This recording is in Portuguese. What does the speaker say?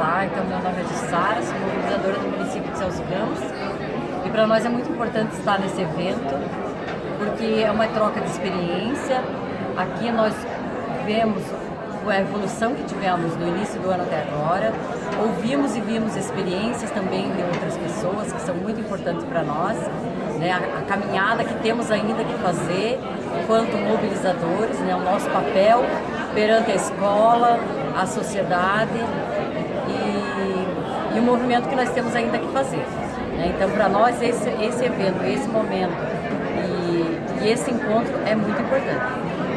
Olá, então meu nome é Jussara, sou mobilizadora do município de Celso Ramos e para nós é muito importante estar nesse evento porque é uma troca de experiência. Aqui nós vemos a evolução que tivemos do início do ano até agora, ouvimos e vimos experiências também de outras pessoas que são muito importantes para nós, né? a, caminhada que temos ainda que fazer enquanto mobilizadores, né? o nosso papel perante a escola, a sociedade e o movimento que nós temos ainda que fazer. Né? Então, para nós, esse, esse evento, esse momento e, e esse encontro é muito importante.